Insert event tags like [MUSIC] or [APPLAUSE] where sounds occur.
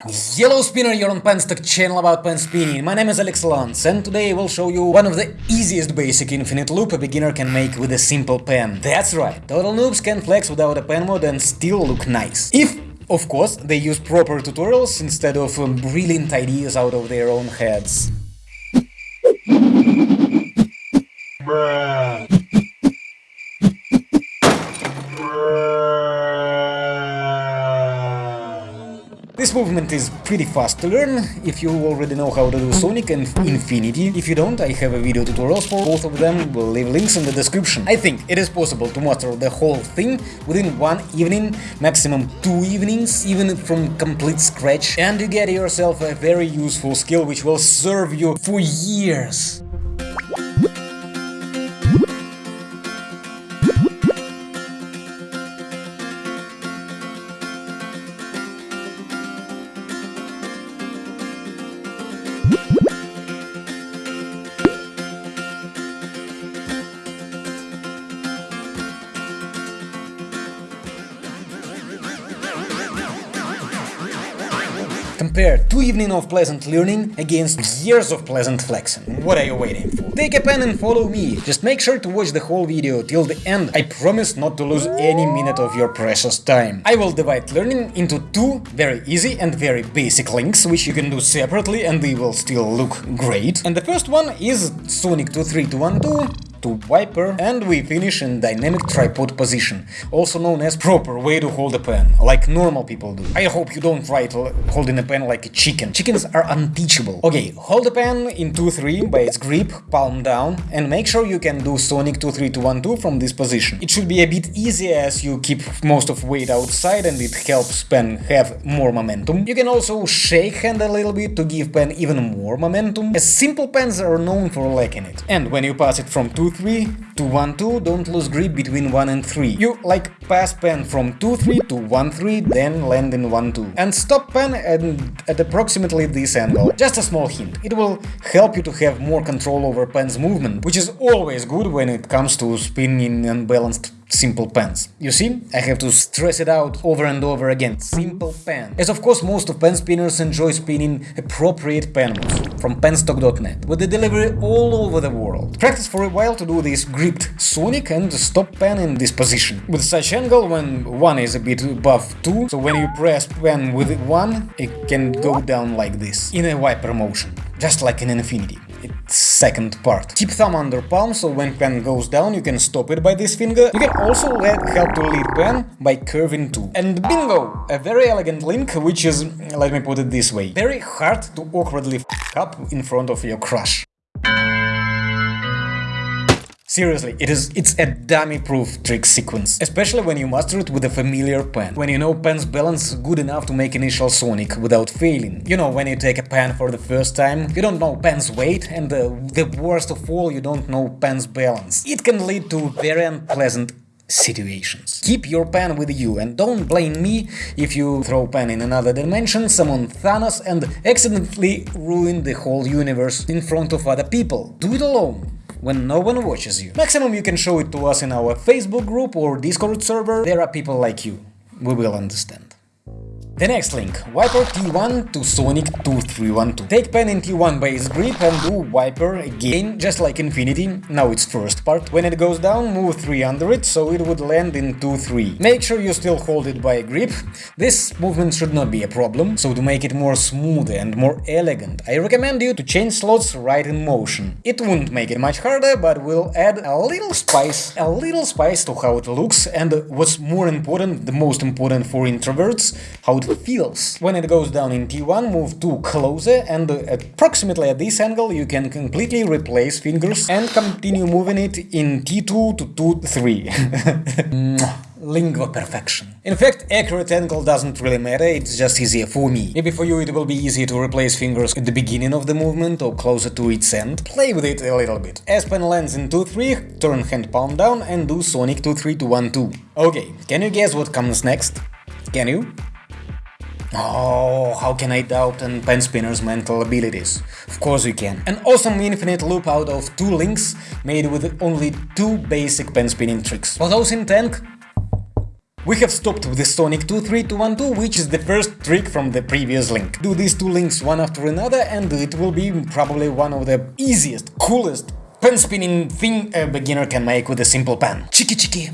Hello spinner, you're on Penstock channel about pen spinning. My name is Alex Lance and today I will show you one of the easiest basic infinite loop a beginner can make with a simple pen. That's right, total noobs can flex without a pen mod and still look nice. If, of course, they use proper tutorials instead of um, brilliant ideas out of their own heads. Movement is pretty fast to learn if you already know how to do Sonic and Infinity. If you don't, I have a video tutorials for both of them, we'll leave links in the description. I think it is possible to master the whole thing within one evening, maximum two evenings, even from complete scratch, and you get yourself a very useful skill which will serve you for years. Compare two evenings of pleasant learning against years of pleasant flexing. What are you waiting for? Take a pen and follow me. Just make sure to watch the whole video till the end. I promise not to lose any minute of your precious time. I will divide learning into two very easy and very basic links, which you can do separately and they will still look great. And the first one is Sonic 23212 to wiper and we finish in dynamic tripod position, also known as proper way to hold a pen, like normal people do. I hope you don't to holding a pen like a chicken. Chickens are unteachable. Okay, hold the pen in 2-3 by its grip, palm down, and make sure you can do Sonic 2-3-2-1-2 from this position. It should be a bit easier as you keep most of weight outside and it helps pen have more momentum. You can also shake hand a little bit to give pen even more momentum, as simple pens are known for lacking it. And when you pass it from 2 2-3 to 1-2, don't lose grip between 1 and 3. You like pass pen from 2-3 to 1-3, then land in 1-2. And stop pen at, at approximately this angle. Just a small hint, it will help you to have more control over pen's movement, which is always good when it comes to spinning unbalanced simple pens. You see, I have to stress it out over and over again, simple pen. As of course most of pen spinners enjoy spinning appropriate pen mods from penstock.net, with the delivery all over the world. Practice for a while to do this gripped sonic and stop pen in this position, with such angle when one is a bit above 2, so when you press pen with 1, it can go down like this, in a wiper motion, just like in Infinity second part. Keep thumb under palm, so when pen goes down you can stop it by this finger. You can also let, help to lead pen by curving too. And bingo! A very elegant link, which is, let me put it this way, very hard to awkwardly f up in front of your crush. Seriously, it is it's a dummy-proof trick sequence, especially when you master it with a familiar pen, when you know pen's balance good enough to make initial sonic without failing. You know, when you take a pen for the first time, you don't know pen's weight, and the, the worst of all, you don't know pen's balance. It can lead to very unpleasant situations. Keep your pen with you and don't blame me if you throw pen in another dimension, summon Thanos and accidentally ruin the whole universe in front of other people. Do it alone when no one watches you. Maximum you can show it to us in our Facebook group or Discord server, there are people like you. We will understand. The next link, Wiper T1 to Sonic 2312. Take pen in T1 base grip and do Wiper again, just like Infinity, now it's first part. When it goes down, move 3 under it, so it would land in 2-3. Make sure you still hold it by a grip. This movement should not be a problem, so to make it more smooth and more elegant, I recommend you to change slots right in motion. It won't make it much harder, but will add a little spice, a little spice to how it looks, and what's more important, the most important for introverts, how it feels. When it goes down in T1, move 2 closer and approximately at this angle you can completely replace fingers and continue moving it in T2 to 2-3. [LAUGHS] Lingua perfection. In fact, accurate angle doesn't really matter, it's just easier for me. Maybe for you it will be easier to replace fingers at the beginning of the movement or closer to its end. Play with it a little bit. As pen lands in 2-3, turn hand palm down and do Sonic 2-3 to 1-2. Okay, can you guess what comes next? Can you? Oh, how can I doubt an pen spinner's mental abilities? Of course you can. An awesome infinite loop out of two links, made with only two basic pen spinning tricks. For those in tank, We have stopped with the Sonic 23212, which is the first trick from the previous link. Do these two links one after another and it will be probably one of the easiest, coolest pen spinning thing a beginner can make with a simple pen. Chiki chiki,